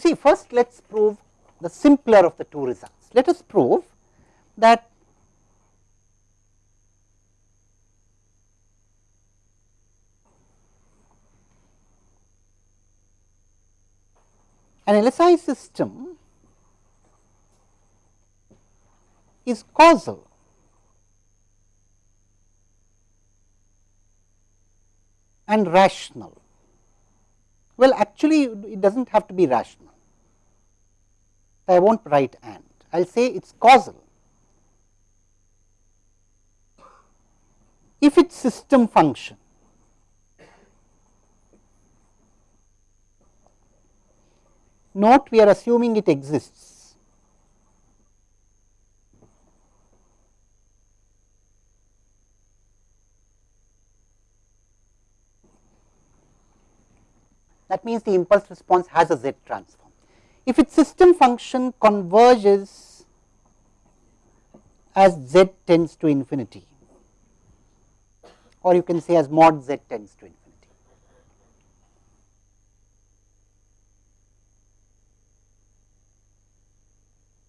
You see first let us prove the simpler of the two results. Let us prove that an LSI system is causal and rational. Well, actually it does not have to be rational. I will not write and, I will say it is causal. If its system function note we are assuming it exists. That means the impulse response has a Z transform. If its system function converges as Z tends to infinity or you can say as mod Z tends to infinity.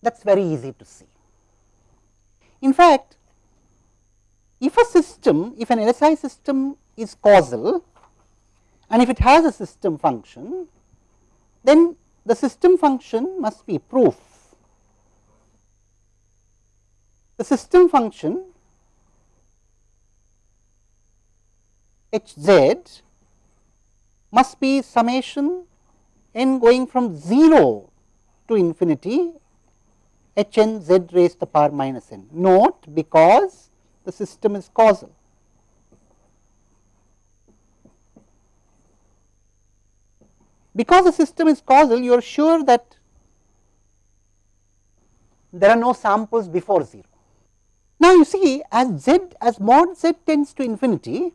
that is very easy to see. In fact, if a system, if an LSI system is causal and if it has a system function, then the system function must be proof. The system function h z must be summation n going from 0 to infinity h n z raised to the power minus n. Note because the system is causal. Because the system is causal, you are sure that there are no samples before 0. Now, you see as z as mod z tends to infinity,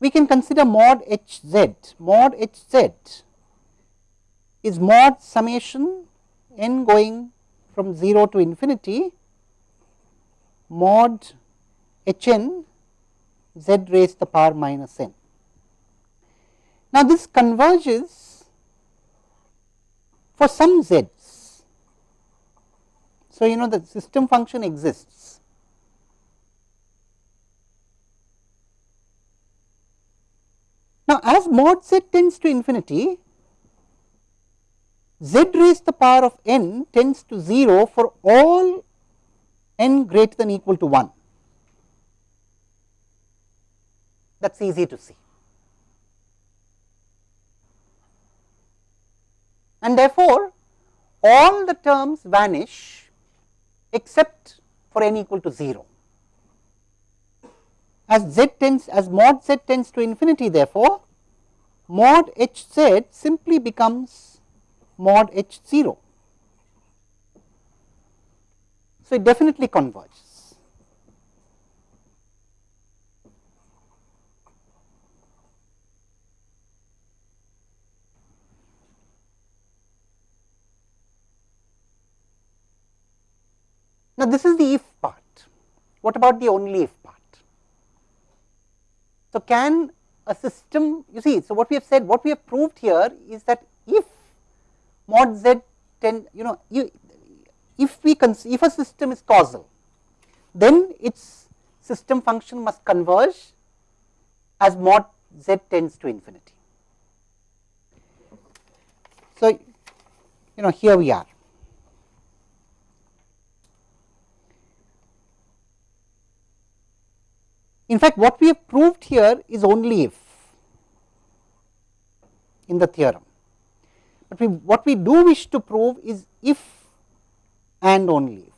we can consider mod h z, mod h z is mod summation n going from 0 to infinity mod h n z raised to the power minus n. Now, this converges for some z's. So, you know the system function exists. Now, as mod z tends to infinity, z raised to the power of n tends to 0 for all n greater than equal to 1. That is easy to see. And therefore, all the terms vanish except for n equal to 0. As z tends as mod z tends to infinity therefore, mod h z simply becomes mod h 0. So, it definitely converges. Now, this is the if part. What about the only if part? So, can a system you see. So, what we have said what we have proved here is that if mod z tend you know you if we if a system is causal then its system function must converge as mod z tends to infinity. So, you know here we are. In fact, what we have proved here is only if in the theorem but we, what we do wish to prove is if and only if.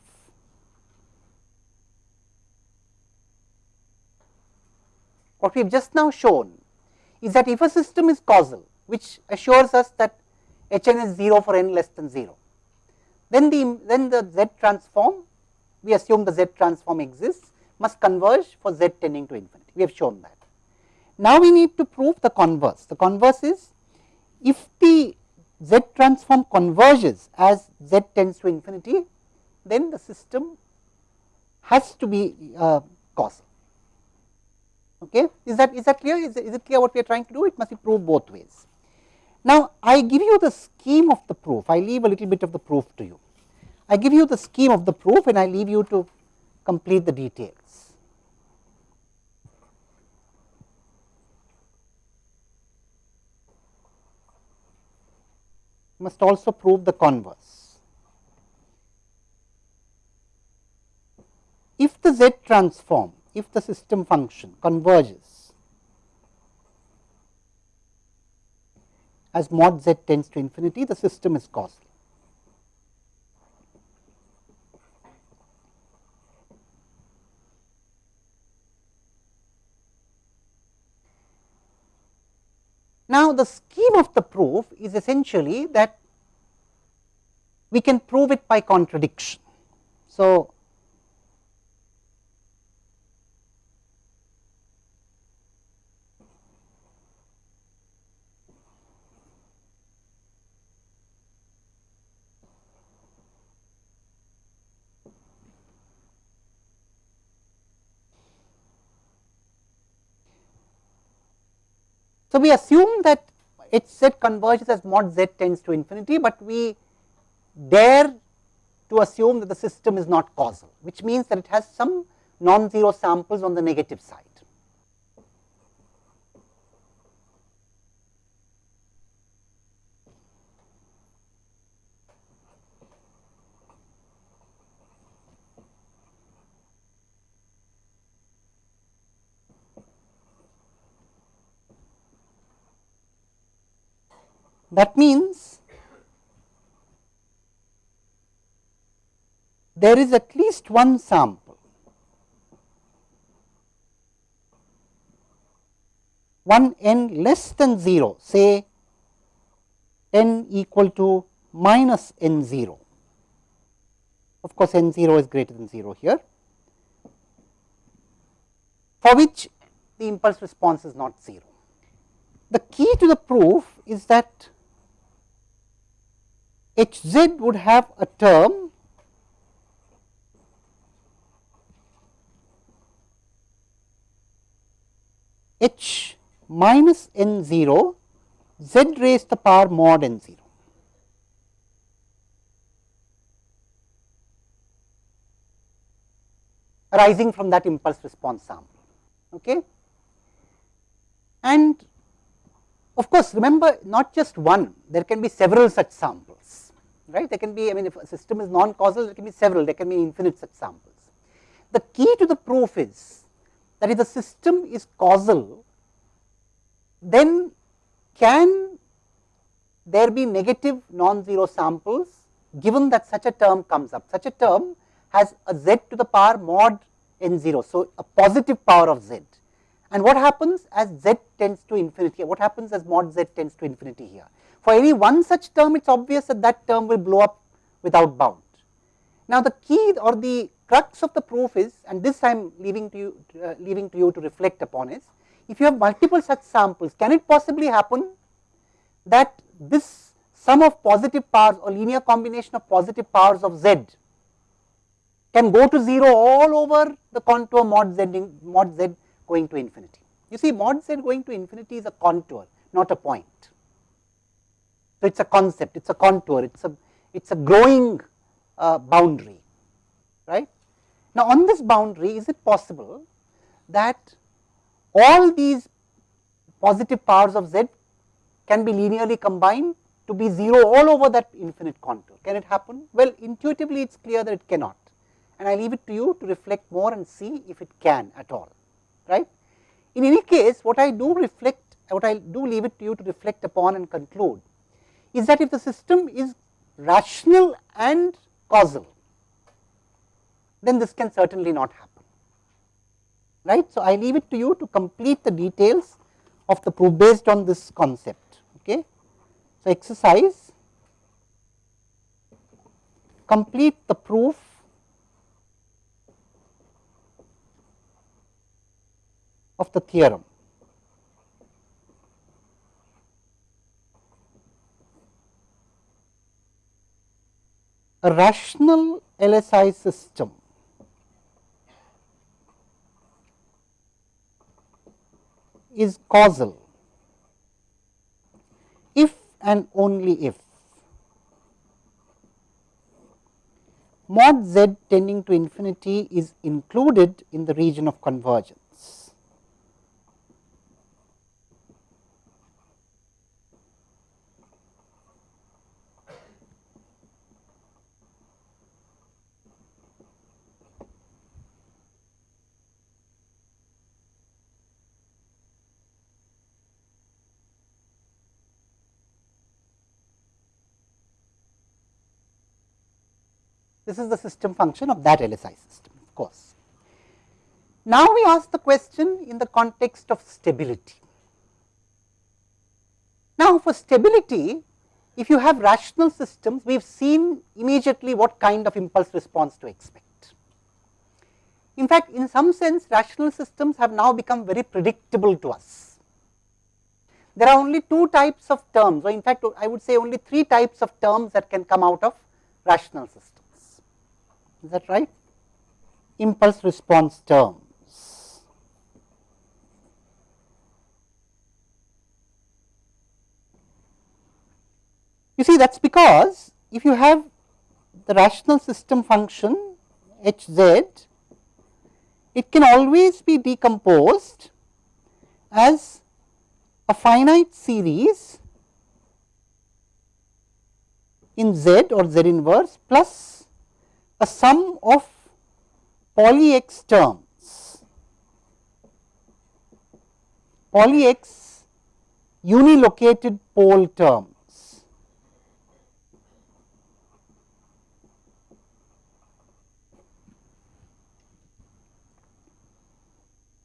What we have just now shown is that if a system is causal, which assures us that h n is 0 for n less than 0, then the then the z transform we assume the z transform exists must converge for z tending to infinity. We have shown that. Now, we need to prove the converse. The converse is if the z transform converges as z tends to infinity, then the system has to be uh, causal. Okay. Is that is that clear? Is, is it clear what we are trying to do? It must be proved both ways. Now, I give you the scheme of the proof, I leave a little bit of the proof to you. I give you the scheme of the proof and I leave you to complete the details. Must also prove the converse. If the Z transform, if the system function converges as mod z tends to infinity, the system is causal. Now, the scheme of the proof is essentially that we can prove it by contradiction. So, So, we assume that h z converges as mod z tends to infinity, but we dare to assume that the system is not causal, which means that it has some non-zero samples on the negative side. That means, there is at least one sample, one n less than 0, say n equal to minus n 0. Of course, n 0 is greater than 0 here, for which the impulse response is not 0. The key to the proof is that h z would have a term h minus n 0 z raised to the power mod n 0. arising from that impulse response sample. Okay. And of course, remember not just one, there can be several such samples right. There can be, I mean, if a system is non-causal, there can be several, there can be infinite such samples. The key to the proof is that if the system is causal, then can there be negative non-zero samples given that such a term comes up. Such a term has a z to the power mod n 0. So, a positive power of z. And what happens as z tends to infinity? Here, what happens as mod z tends to infinity here? For any one such term, it is obvious that that term will blow up without bound. Now, the key or the crux of the proof is, and this I am leaving to you, uh, leaving to you to reflect upon is, if you have multiple such samples, can it possibly happen that this sum of positive powers or linear combination of positive powers of z can go to 0 all over the contour mod z, mod z going to infinity. You see mod z going to infinity is a contour, not a point. So, it is a concept, it is a contour, it is a, it is a growing uh, boundary, right. Now, on this boundary, is it possible that all these positive powers of z can be linearly combined to be 0 all over that infinite contour. Can it happen? Well, intuitively it is clear that it cannot and I leave it to you to reflect more and see if it can at all, right. In any case, what I do reflect, what I do leave it to you to reflect upon and conclude is that if the system is rational and causal, then this can certainly not happen. Right? So, I leave it to you to complete the details of the proof based on this concept. Okay? So, exercise complete the proof of the theorem. A rational LSI system is causal if and only if mod z tending to infinity is included in the region of convergence. This is the system function of that LSI system of course. Now, we ask the question in the context of stability. Now, for stability if you have rational systems we have seen immediately what kind of impulse response to expect. In fact, in some sense rational systems have now become very predictable to us. There are only two types of terms or in fact, I would say only three types of terms that can come out of rational systems is that right? Impulse response terms. You see that is because if you have the rational system function h z, it can always be decomposed as a finite series in z or z inverse plus a sum of poly x terms, poly x unilocated pole terms.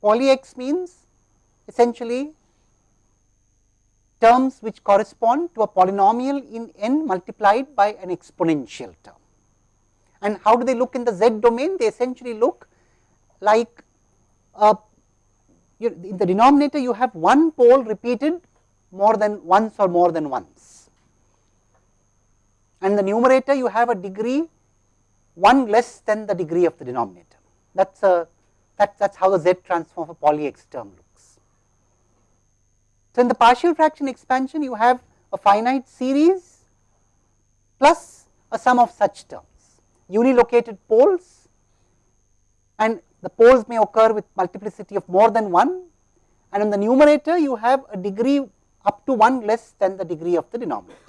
Poly x means essentially terms which correspond to a polynomial in n multiplied by an exponential term. And how do they look in the z domain? They essentially look like uh, in the denominator you have one pole repeated more than once or more than once. And the numerator you have a degree one less than the degree of the denominator. That is a that that's how the z transform of a poly x term looks. So, in the partial fraction expansion you have a finite series plus a sum of such terms unilocated poles and the poles may occur with multiplicity of more than 1 and in the numerator you have a degree up to 1 less than the degree of the denominator.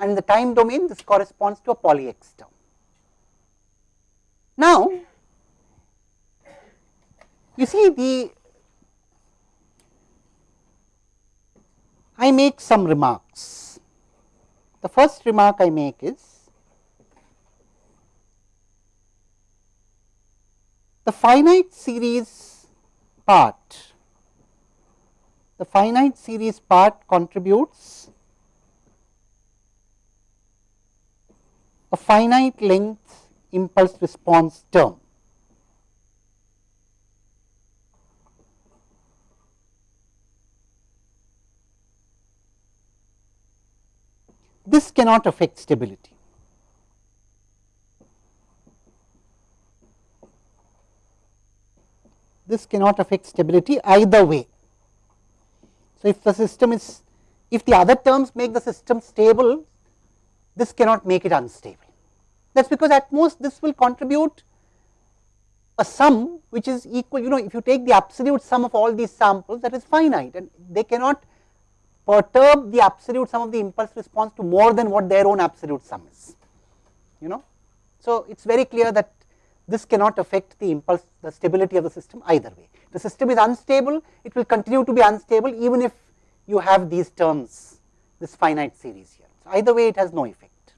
And in the time domain this corresponds to a poly x term. Now, you see the I make some remarks. The first remark I make is the finite series part, the finite series part contributes a finite length impulse response term. This cannot affect stability. This cannot affect stability either way. So, if the system is if the other terms make the system stable, this cannot make it unstable. That is because at most this will contribute a sum which is equal, you know, if you take the absolute sum of all these samples that is finite and they cannot perturb the absolute sum of the impulse response to more than what their own absolute sum is, you know. So, it is very clear that this cannot affect the impulse the stability of the system either way. The system is unstable, it will continue to be unstable even if you have these terms, this finite series here. So, either way it has no effect.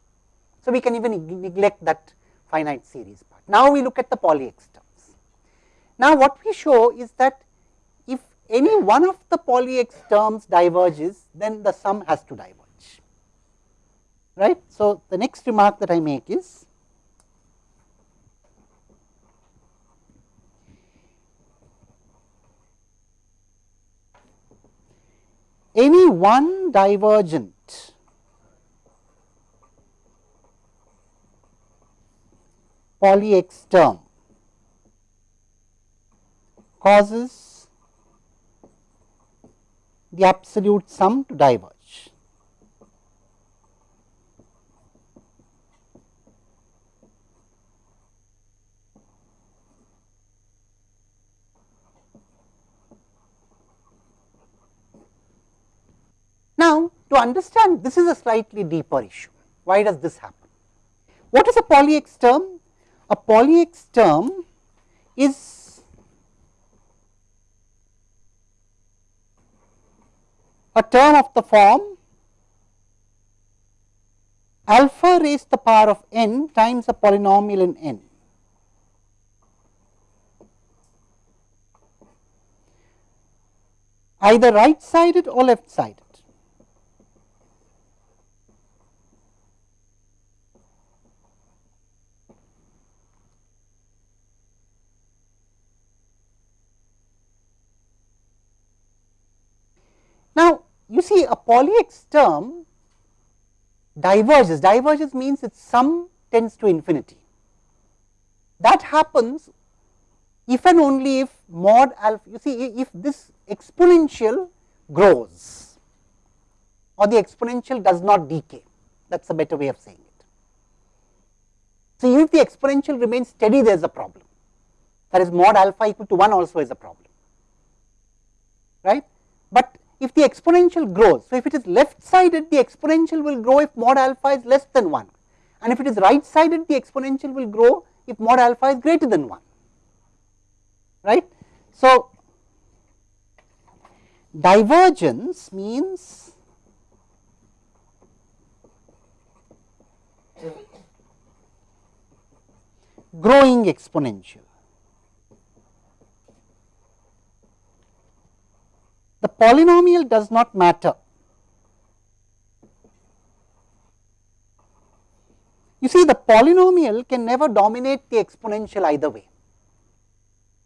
So, we can even neglect that finite series part. Now, we look at the poly x terms. Now, what we show is that if any one of the poly x terms diverges, then the sum has to diverge, right. So, the next remark that I make is any one divergent poly x term causes the absolute sum to diverge. Now, to understand this is a slightly deeper issue. Why does this happen? What is a poly-X term? A poly-X term is a term of the form alpha raised to the power of n times a polynomial in n. either right sided or left sided. Now, poly-X term diverges, diverges means its sum tends to infinity. That happens if and only if mod alpha, you see if this exponential grows or the exponential does not decay, that is a better way of saying it. So, if the exponential remains steady, there is a problem, that is mod alpha equal to 1 also is a problem, right. If the exponential grows. So, if it is left sided the exponential will grow if mod alpha is less than 1 and if it is right sided the exponential will grow if mod alpha is greater than 1 right. So, divergence means growing exponential the polynomial does not matter. You see the polynomial can never dominate the exponential either way.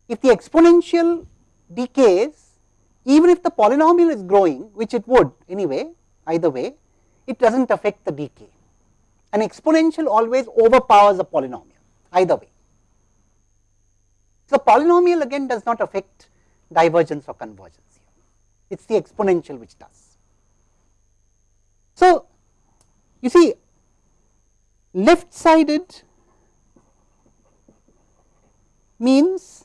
If the exponential decays, even if the polynomial is growing, which it would anyway, either way, it does not affect the decay. An exponential always overpowers a polynomial, either way. So, polynomial again does not affect divergence or convergence it is the exponential which does. So, you see left sided means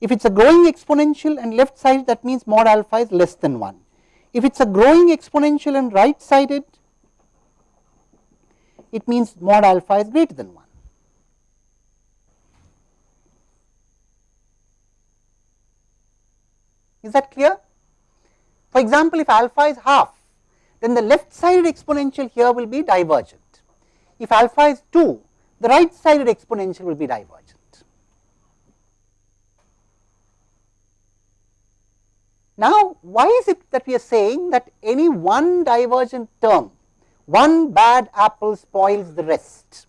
if it is a growing exponential and left sided that means mod alpha is less than 1. If it is a growing exponential and right sided it means mod alpha is greater than 1. Is that clear? For example, if alpha is half, then the left sided exponential here will be divergent. If alpha is 2, the right sided exponential will be divergent. Now, why is it that we are saying that any one divergent term, one bad apple spoils the rest?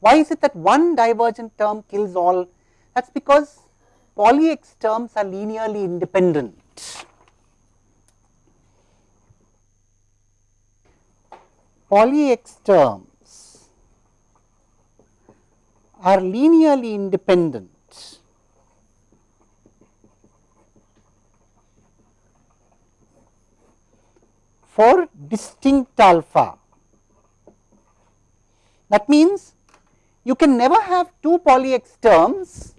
Why is it that one divergent term kills all? That is because poly-X terms are linearly independent. Poly-X terms are linearly independent for distinct alpha. That means, you can never have two poly-X terms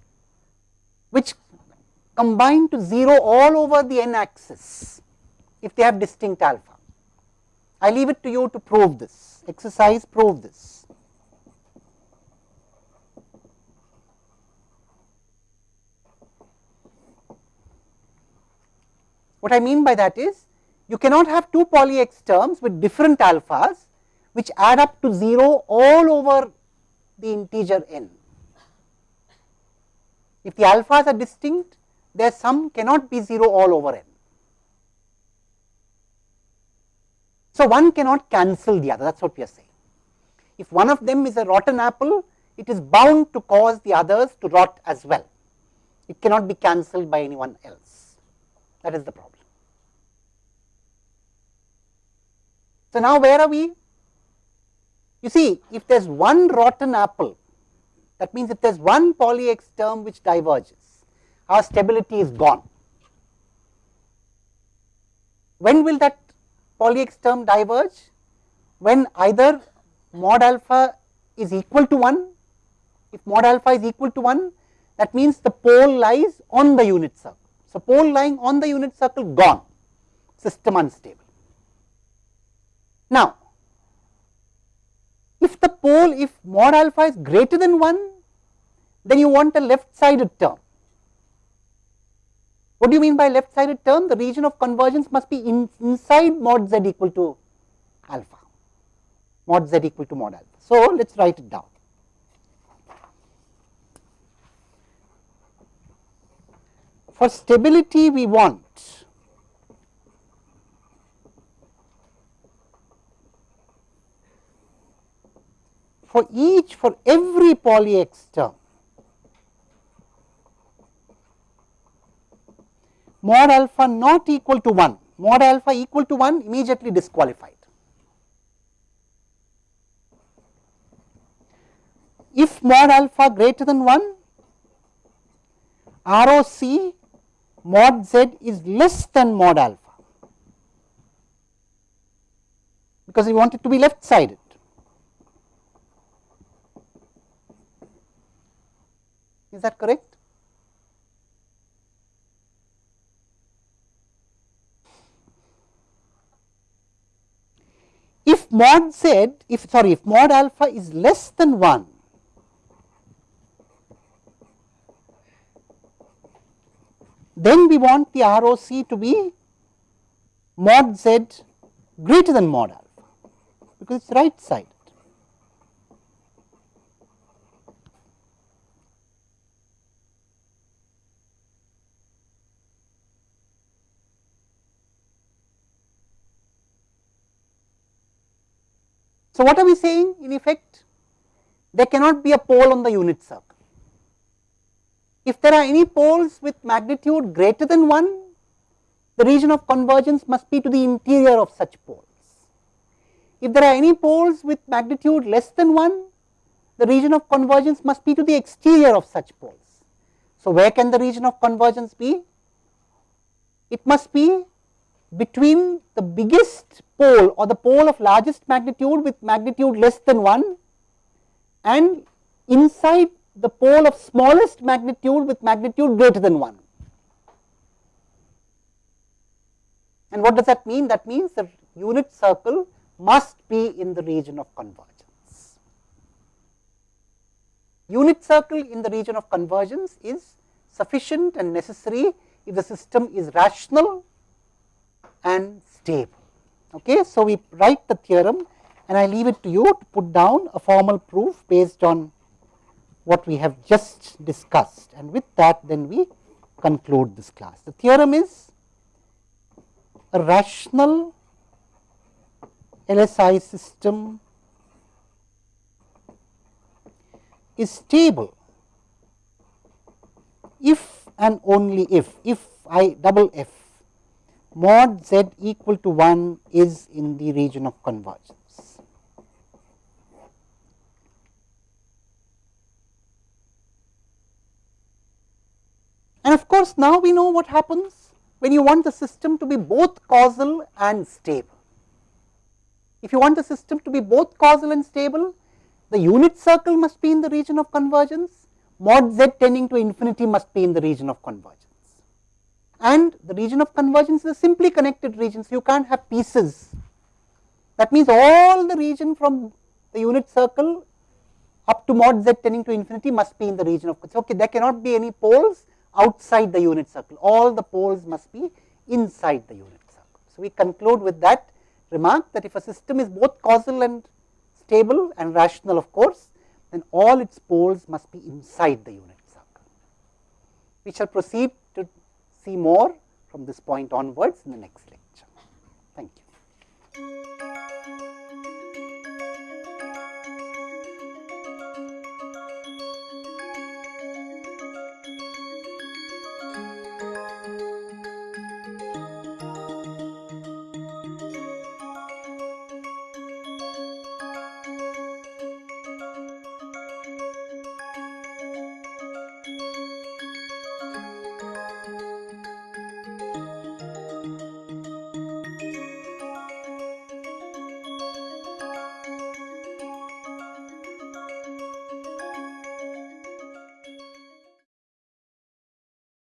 which combine to 0 all over the n axis if they have distinct alpha. I leave it to you to prove this, exercise prove this. What I mean by that is, you cannot have two poly-X terms with different alphas which add up to 0 all over the integer n. If the alphas are distinct, their sum cannot be 0 all over n. So, one cannot cancel the other that is what we are saying. If one of them is a rotten apple, it is bound to cause the others to rot as well. It cannot be cancelled by anyone else. That is the problem. So, now where are we? You see, if there is one rotten apple, that means if there is one poly X term which diverges, our stability is gone. when will that poly x term diverge? When either mod alpha is equal to 1, if mod alpha is equal to 1 that means the pole lies on the unit circle. So, pole lying on the unit circle gone, system unstable. Now, if the pole, if mod alpha is greater than 1, then you want a left sided term. What do you mean by left sided term? The region of convergence must be in, inside mod z equal to alpha, mod z equal to mod alpha. So, let us write it down. For stability we want for each for every poly x term mod alpha not equal to 1 mod alpha equal to 1 immediately disqualified. If mod alpha greater than 1 ROC mod z is less than mod alpha because we want it to be left sided. Is that correct? If mod z, if sorry, if mod alpha is less than 1, then we want the ROC to be mod z greater than mod alpha, because it is right side. So, what are we saying in effect? There cannot be a pole on the unit circle. If there are any poles with magnitude greater than 1, the region of convergence must be to the interior of such poles. If there are any poles with magnitude less than 1, the region of convergence must be to the exterior of such poles. So, where can the region of convergence be? It must be between the biggest pole or the pole of largest magnitude with magnitude less than 1 and inside the pole of smallest magnitude with magnitude greater than 1. And what does that mean? That means the unit circle must be in the region of convergence. Unit circle in the region of convergence is sufficient and necessary if the system is rational and stable. Okay. So, we write the theorem and I leave it to you to put down a formal proof based on what we have just discussed and with that then we conclude this class. The theorem is a rational LSI system is stable if and only if, if I double f mod z equal to 1 is in the region of convergence. And of course, now we know what happens when you want the system to be both causal and stable. If you want the system to be both causal and stable, the unit circle must be in the region of convergence, mod z tending to infinity must be in the region of convergence and the region of convergence is a simply connected region. So, you can't have pieces. That means, all the region from the unit circle up to mod z tending to infinity must be in the region of so, okay, there cannot be any poles outside the unit circle, all the poles must be inside the unit circle. So, we conclude with that remark that if a system is both causal and stable and rational of course, then all its poles must be inside the unit circle. We shall proceed see more from this point onwards in the next lecture. Thank you.